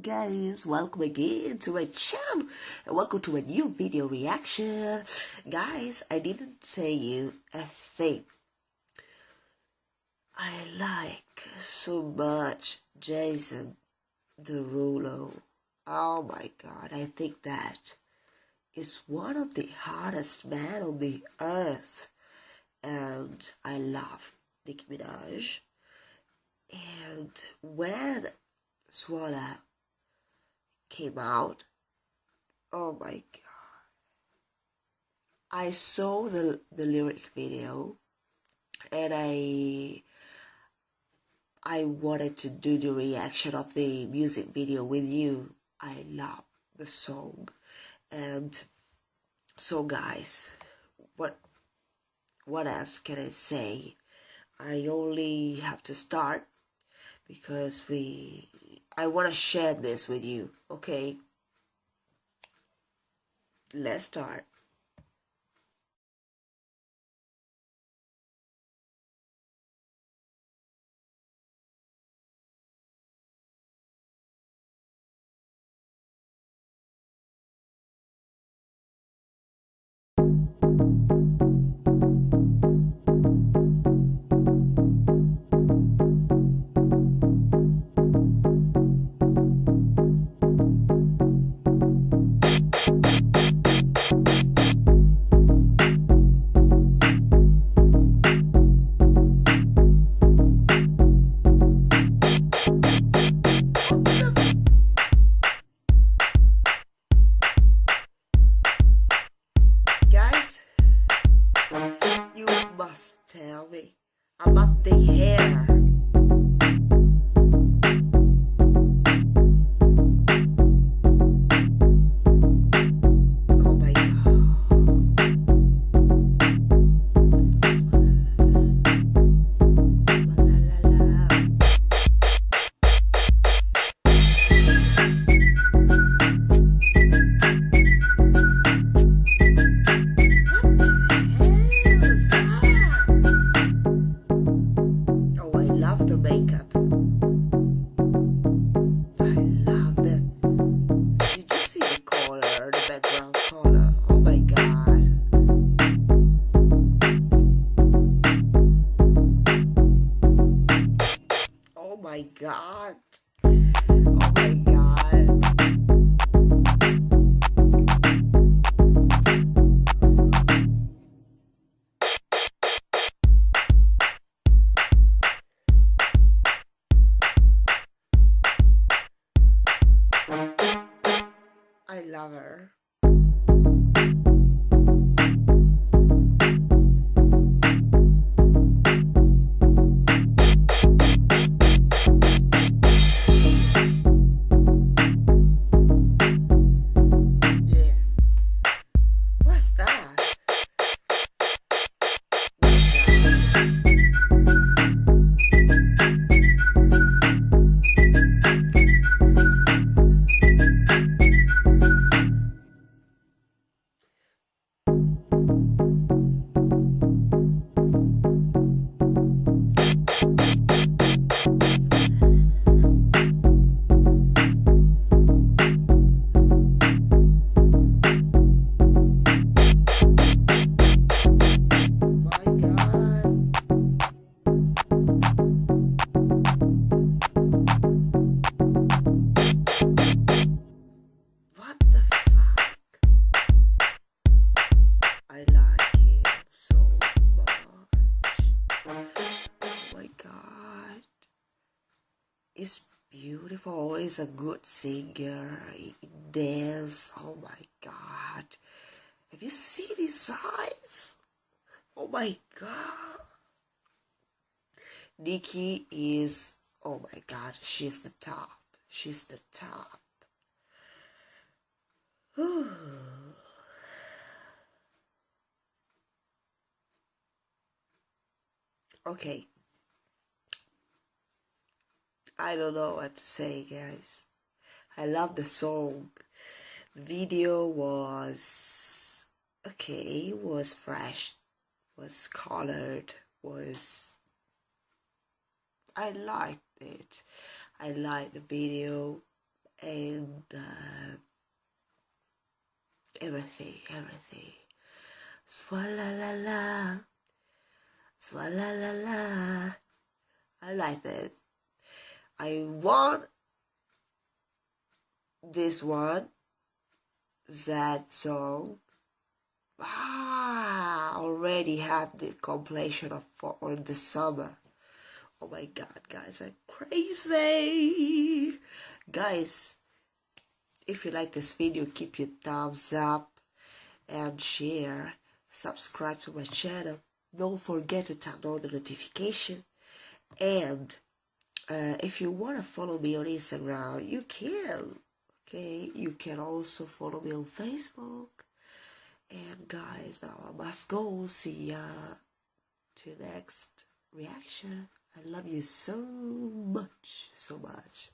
guys welcome again to my channel. And welcome to a new video reaction. Guys i didn't say you a thing. I like so much jason the derulo. Oh my god i think that is one of the hardest men on the earth. And i love nicki minaj. And when Swalla came out. Oh my god. I saw the the lyric video and I I wanted to do the reaction of the music video with you. I love the song. And so guys, what what else can I say? I only have to start because we I want to share this with you. Okay. Let's start. Tell me about the hair. My god. Oh my god. I love her. Is beautiful. Oh, He's a good singer. He dance. Oh my god. Have you seen his eyes? Oh my god. Nicki is, oh my god, she's the top. She's the top. okay. I don't know what to say, guys. I love the song. Video was okay, was fresh, was colored, was I liked it. I liked the video and uh, everything, everything. Swalla la la, swalla la la. I like it. I want this one, that song. Ah, already have the completion of for the summer. Oh my god, guys, I'm crazy. Guys, if you like this video, keep your thumbs up and share. Subscribe to my channel. Don't forget to turn on the notification. And uh, if you want to follow me on Instagram, you can. Okay, you can also follow me on Facebook. And guys, now I must go. See ya to next reaction. I love you so much, so much.